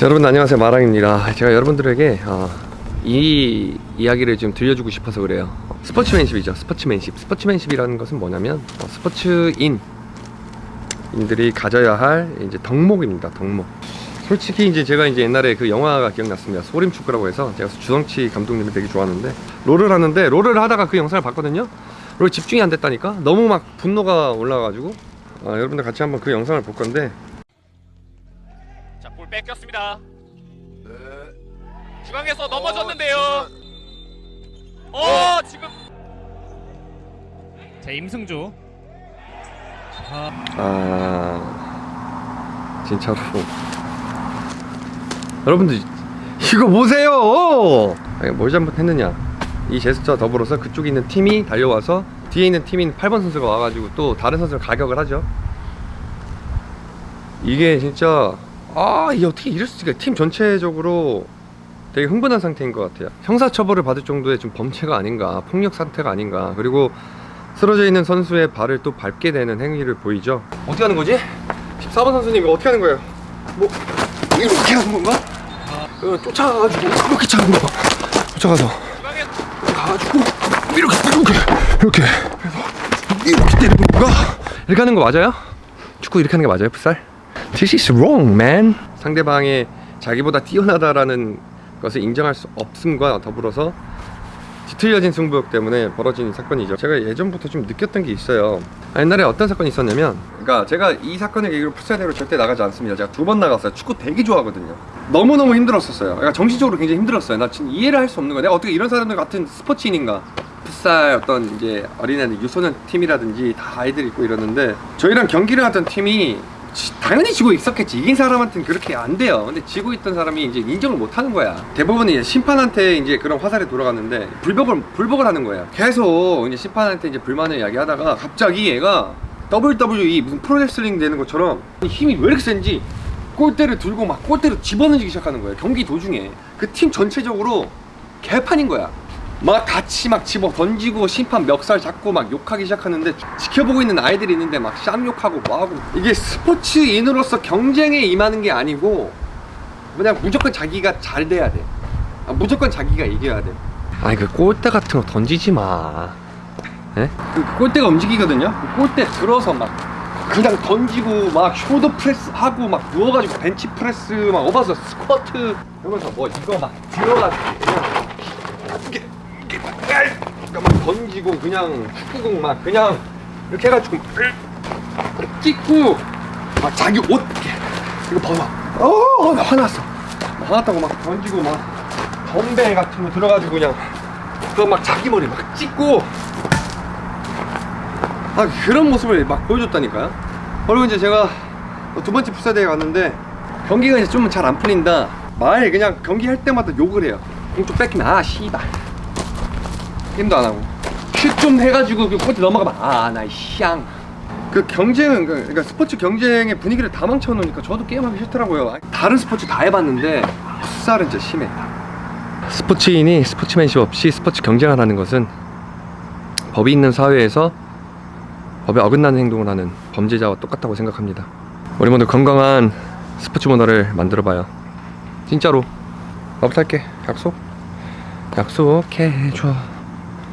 자, 여러분 안녕하세요. 마랑입니다. 제가 여러분들에게 어, 이 이야기를 좀 들려주고 싶어서 그래요. 스포츠맨십이죠. 스포츠맨십. 스포츠맨십이라는 것은 뭐냐면 어, 스포츠인 인들이 가져야 할 이제 덕목입니다. 덕목. 솔직히 이제 제가 이제 옛날에 그 영화가 기억났습니다. 소림 축구라고 해서 제가 주성치 감독님을 되게 좋아하는데 롤을 하는데 롤을 하다가 그 영상을 봤거든요. 롤 집중이 안 됐다니까? 너무 막 분노가 올라가지고 아, 여러분들 같이 한번 그 영상을 볼 건데 뺏겼습니다. 네. 중앙에서 넘어졌는데요. 어, 어, 지금 자 임승주. 아 진짜로. 여러분들 이거 보세요! 아니, 뭘 잘못했느냐. 이 제스처 더불어서 그쪽에 있는 팀이 달려와서 뒤에 있는 팀인 8번 선수가 와가지고 또 다른 선수를 가격을 하죠. 이게 진짜 아 이게 어떻게 이럴 수가 팀 전체적으로 되게 흥분한 상태인 것 같아요 형사처벌을 받을 정도의 좀 범죄가 아닌가 폭력 상태가 아닌가 그리고 쓰러져 있는 선수의 발을 또 밟게 되는 행위를 보이죠 어떻게 하는 거지? 14번 선수님 이거 어떻게 하는 거예요? 뭐 이렇게 하는 건가? 어, 쫓아가가지고 이렇게 차는 거 쫓아가서 가가지고 이렇게 이렇게 이렇게 이렇게 때리는 건가? 이렇게 하는 거 맞아요? 축구 이렇게 하는 게 맞아요 풋살? This is wrong man. 상대방의 자기보다 뛰어나다라는 것을 인정할 수 없음과 더불어서 뒤틀려진 승부욕 때문에 벌어진 사건이죠. 제가 예전부터 좀 느꼈던 게 있어요. 아, 옛날에 어떤 사건이 있었냐면 그러니까 제가 이 사건을 계기로 풋살대로 절대 나가지 않습니다. 제가 두 번 나갔어요. 축구 되게 좋아하거든요. 너무너무 힘들었었어요. 그러니까 정신적으로 굉장히 힘들었어요. 나 지금 이해를 할 수 없는 거야. 내가 어떻게 이런 사람들 같은 스포츠인인가. 풋살 어떤 이제 어린애들 유소년 팀이라든지 다 아이들 있고 이러는데 저희랑 경기를 하던 팀이 지- 당연히 지고 있었겠지. 이긴 사람한테는 그렇게 안 돼요. 근데 지고 있던 사람이 이제 인정을 못 하는 거야. 대부분 이제 심판한테 이제 그런 화살이 돌아갔는데 불복을 불복을 하는 거예요. 계속 이제 심판한테 이제 불만을 이야기하다가 갑자기 얘가 WWE 무슨 프로레슬링 되는 것처럼 힘이 왜 이렇게 센지 골대를 들고 막 골대를 집어넣기 시작하는 거예요. 경기 도중에. 그 팀 전체적으로 개판인 거야 막 같이 막 집어 던지고 심판 멱살 잡고 막 욕하기 시작하는데 지켜보고 있는 아이들이 있는데 막 쌈욕하고 뭐하고. 이게 스포츠인으로서 경쟁에 임하는 게 아니고 그냥 무조건 자기가 잘 돼야 돼. 아, 무조건 자기가 이겨야 돼. 아니 그 골대 같은 거 던지지 마. 예? 그 골대가 움직이거든요? 그 골대 들어서 막 그냥 던지고 막 shoulder press 하고 막 누워가지고 벤치 프레스 막 업어서 스쿼트 이러면서 뭐 이거 막 들어가지고 그러니까 막 던지고 그냥 축구공 막 그냥 이렇게 해가지고 막 찍고 막 자기 옷 이렇게 이거 벗어 어, 나 화났어 막 화났다고 막 던지고 막 덤벨 같은 거 들어가지고 그냥 그거 막 자기 머리 막 찍고 아 그런 모습을 막 보여줬다니까요 그리고 이제 제가 두 번째 풋살대회 갔는데 경기가 이제 좀 잘 안 풀린다 말 그냥 경기할 때마다 욕을 해요 공좀 뺏기면 아 씨발 게임도 안 하고. 슛 좀 해가지고 그 코트 넘어가면 아나 샹. 그 경쟁은 그- 그러니까 스포츠 경쟁의 분위기를 다 망쳐놓으니까 저도 게임하기 싫더라고요. 다른 스포츠 다 해봤는데 풋살은 진짜 심해. 스포츠인이 스포츠맨십 없이 스포츠 경쟁을 하는 것은 법이 있는 사회에서 법에 어긋나는 행동을 하는 범죄자와 똑같다고 생각합니다. 우리 모두 건강한 스포츠 문화를 만들어봐요. 진짜로. 나부터 할게. 약속? 약속해줘